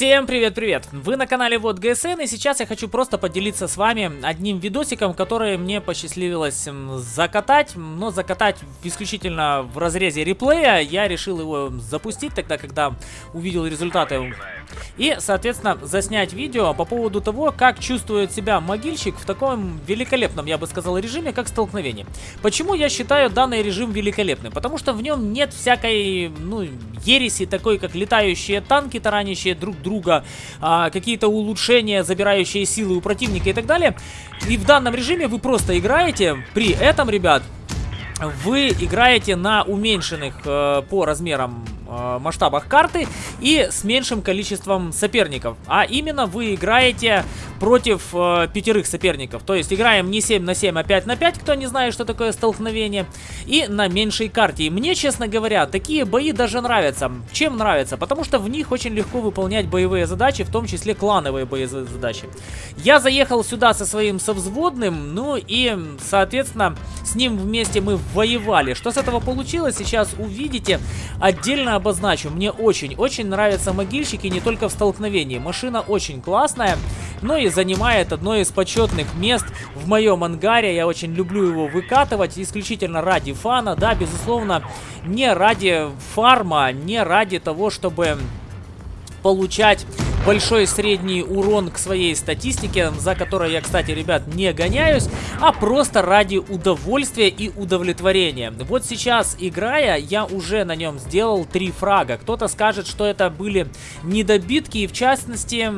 Всем привет-привет! Вы на канале Вот ГСН и сейчас я хочу просто поделиться с вами одним видосиком, который мне посчастливилось закатать, но закатать исключительно в разрезе реплея. Я решил его запустить тогда, когда увидел результаты и, соответственно, заснять видео по поводу того, как чувствует себя могильщик в таком великолепном, я бы сказал, режиме, как столкновение. Почему я считаю данный режим великолепным? Потому что в нем нет всякой, ну, ереси такой, как летающие танки, таранящие друг друга, а, какие-то улучшения, забирающие силы у противника и так далее. И в данном режиме вы просто играете, при этом, ребят, вы играете на уменьшенных э, по размерам э, масштабах карты и с меньшим количеством соперников. А именно вы играете против э, пятерых соперников. То есть играем не 7 на 7, а 5 на 5, кто не знает, что такое столкновение. И на меньшей карте. И мне, честно говоря, такие бои даже нравятся. Чем нравятся? Потому что в них очень легко выполнять боевые задачи, в том числе клановые боевые задачи. Я заехал сюда со своим совзводным, ну и, соответственно, с ним вместе мы воевали. Что с этого получилось, сейчас увидите. Отдельно обозначу. Мне очень-очень нравятся могильщики не только в столкновении. Машина очень классная но и занимает одно из почетных мест в моем ангаре. Я очень люблю его выкатывать исключительно ради фана, да, безусловно, не ради фарма, не ради того, чтобы получать большой средний урон к своей статистике, за которой я, кстати, ребят, не гоняюсь, а просто ради удовольствия и удовлетворения. Вот сейчас, играя, я уже на нем сделал три фрага. Кто-то скажет, что это были недобитки, и в частности,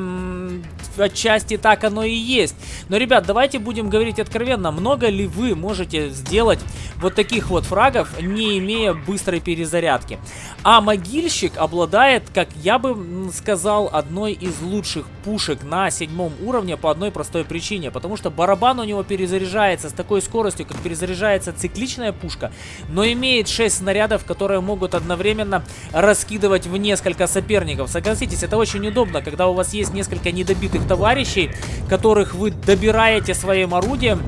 отчасти так оно и есть. Но, ребят, давайте будем говорить откровенно, много ли вы можете сделать вот таких вот фрагов, не имея быстрой перезарядки? А могильщик обладает, как я бы сказал, одной из лучших пушек на седьмом уровне по одной простой причине. Потому что барабан у него перезаряжается с такой скоростью, как перезаряжается цикличная пушка, но имеет 6 снарядов, которые могут одновременно раскидывать в несколько соперников. Согласитесь, это очень удобно, когда у вас есть несколько недобитых товарищей, которых вы добираете своим орудием,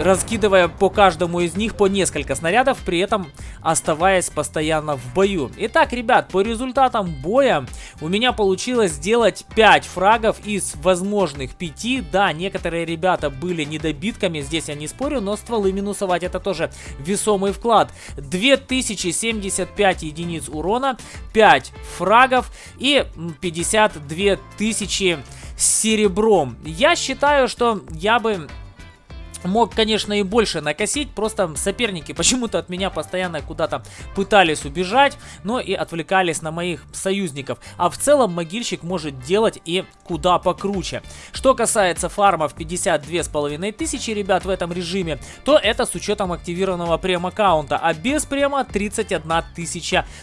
раскидывая по каждому из них по несколько снарядов, при этом оставаясь постоянно в бою. Итак, ребят, по результатам боя у меня получилось сделать 5 фрагов из возможных 5. Да, некоторые ребята были недобитками, здесь я не спорю, но стволы минусовать это тоже весомый вклад. 2075 единиц урона, 5 фрагов и 52 тысячи серебром. Я считаю, что я бы Мог, конечно, и больше накосить, просто соперники почему-то от меня постоянно куда-то пытались убежать, но и отвлекались на моих союзников. А в целом могильщик может делать и куда покруче. Что касается фармов 52,5 тысячи, ребят, в этом режиме, то это с учетом активированного прем-аккаунта, а без према 31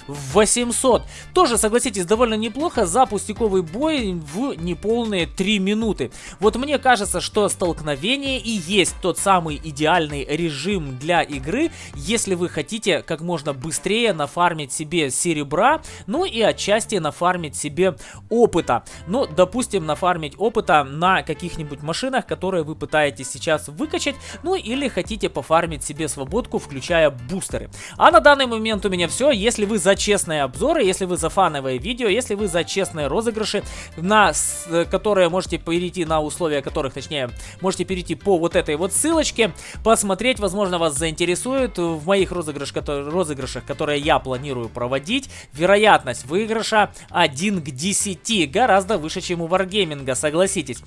800. Тоже, согласитесь, довольно неплохо за пустяковый бой в неполные 3 минуты. Вот мне кажется, что столкновение и есть тот самый идеальный режим для игры, если вы хотите как можно быстрее нафармить себе серебра, ну и отчасти нафармить себе опыта. Ну, допустим, нафармить опыта на каких-нибудь машинах, которые вы пытаетесь сейчас выкачать, ну или хотите пофармить себе свободку, включая бустеры. А на данный момент у меня все. Если вы за честные обзоры, если вы за фановые видео, если вы за честные розыгрыши, на э, которые можете перейти на условия которых, точнее, можете перейти по вот этой вот ссылочке, посмотреть, возможно, вас заинтересует в моих розыгрыш, розыгрышах, которые я планирую проводить. Вероятность выигрыша 1 к 10, гораздо выше, чем у Wargaming, согласитесь.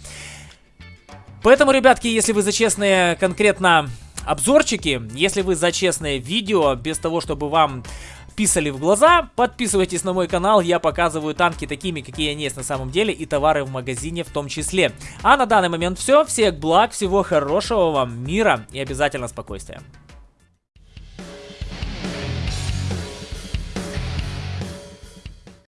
Поэтому, ребятки, если вы за честные конкретно обзорчики, если вы за честное видео, без того, чтобы вам писали в глаза. Подписывайтесь на мой канал, я показываю танки такими, какие они есть на самом деле, и товары в магазине в том числе. А на данный момент все, всех благ, всего хорошего вам, мира и обязательно спокойствия.